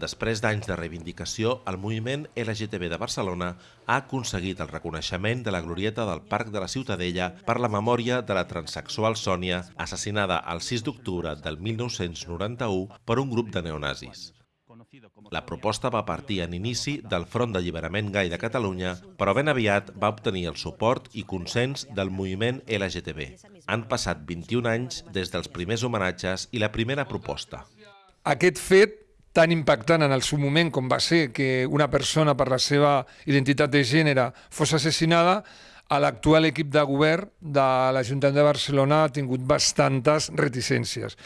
Després d'anys de reivindicació, el moviment LGTB de Barcelona ha aconseguit el reconeixement de la glorieta del Parc de la Ciutadella per la memòria de la transexual Sònia, assassinada el 6 d'octubre del 1991 per un grup de neonazis. La proposta va partir en inici del Front d'Alliberament Gai de Catalunya, però ben aviat va obtenir el suport i consens del moviment LGTB. Han passat 21 anys des dels primers homenatges i la primera proposta. Aquest fet tan impactant en el seu moment com va ser que una persona per la seva identitat de gènere fos assassinada, a l'actual equip de govern de l'Ajuntament de Barcelona ha tingut bastantes reticències.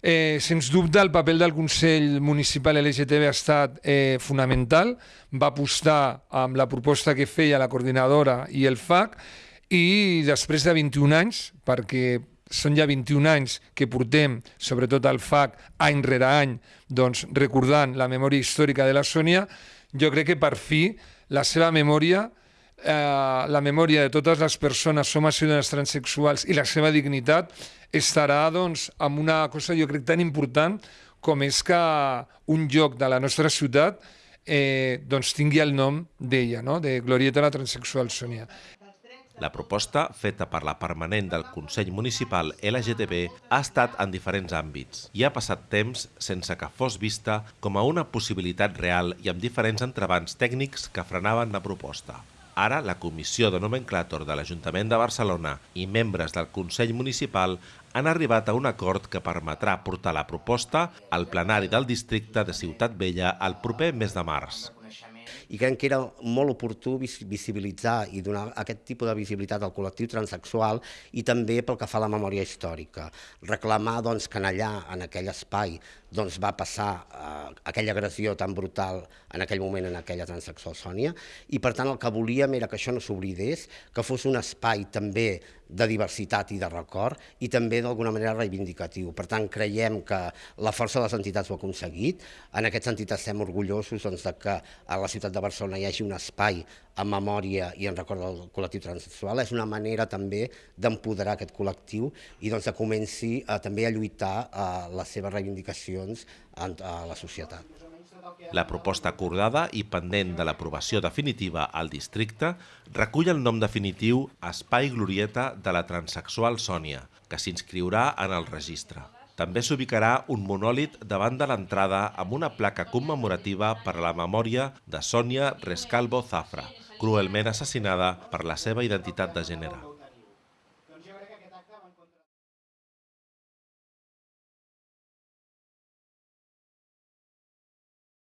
Eh, sens dubte, el paper del Consell Municipal LGTB ha estat eh, fonamental. Va apostar amb la proposta que feia la coordinadora i el FAC i després de 21 anys, perquè són ja 21 anys que portem, sobretot al FAC, any rere any, doncs, recordant la memòria històrica de la Sònia, jo crec que per fi la seva memòria eh, la memòria de totes les persones homes i dones transexuals i la seva dignitat estarà doncs, amb una cosa jo crec tan important com és que un lloc de la nostra ciutat eh, doncs tingui el nom d'ella, no? de Glorieta la Transsexual Sònia. La proposta, feta per la permanent del Consell Municipal LGTB, ha estat en diferents àmbits i ha passat temps sense que fos vista com a una possibilitat real i amb diferents entrebants tècnics que frenaven la proposta. Ara, la Comissió de Nomenclàtor de l'Ajuntament de Barcelona i membres del Consell Municipal han arribat a un acord que permetrà portar la proposta al plenari del districte de Ciutat Vella el proper mes de març i crec que era molt oportú visibilitzar i donar aquest tipus de visibilitat al col·lectiu transexual i també pel que fa a la memòria històrica. Reclamar doncs, que allà, en aquell espai, doncs, va passar eh, aquella agressió tan brutal en aquell moment en aquella transexual Sònia i per tant el que volíem era que això no s'oblidés, que fos un espai també de diversitat i de record i també d'alguna manera reivindicatiu. Per tant, creiem que la força de les entitats ho ha aconseguit. En aquest sentit estem orgullosos doncs, de que a la ciutat de Barcelona hi hagi un espai en memòria i en record del col·lectiu transsexual. És una manera també d'empoderar aquest col·lectiu i doncs, que comenci a, també a lluitar a les seves reivindicacions a la societat. La proposta acordada i pendent de l'aprovació definitiva al districte recull el nom definitiu Espai Glorieta de la Transsexual Sònia, que s'inscriurà en el registre. També s'ubicarà un monòlit davant de l'entrada amb una placa commemorativa per a la memòria de Sònia Rescalvo Zafra, cruelment assassinada per la seva identitat de gènere.